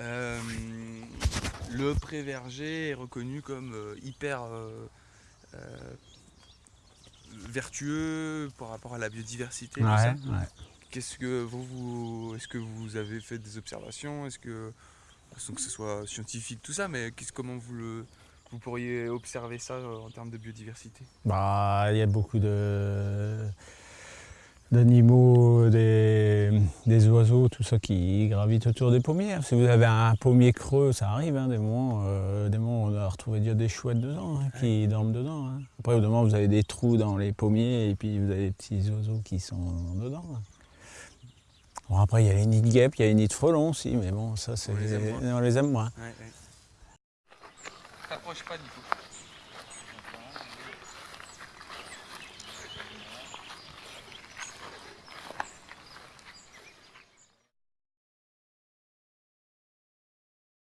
Euh, le pré-verger est reconnu comme euh, hyper euh, vertueux par rapport à la biodiversité. Qu'est-ce que vous, vous est-ce que vous avez fait des observations? Est-ce que sans que ce soit scientifique tout ça, mais comment vous le vous pourriez observer ça en termes de biodiversité? Bah, il y a beaucoup de d'animaux, des, oiseaux, tout ça qui gravitent autour des pommiers. Si vous avez un pommier creux, ça arrive, hein, des, moments, euh, des moments on a retrouvé déjà des chouettes dedans, hein, qui dorment dedans. Hein. Après, au moment vous avez des trous dans les pommiers et puis vous avez des petits oiseaux qui sont dedans. Bon, après, il y a les nids de guêpes, il y a les nids de frelons aussi, mais bon, ça, c'est... On les aime moins. On les aime moins. T'approches pas du tout.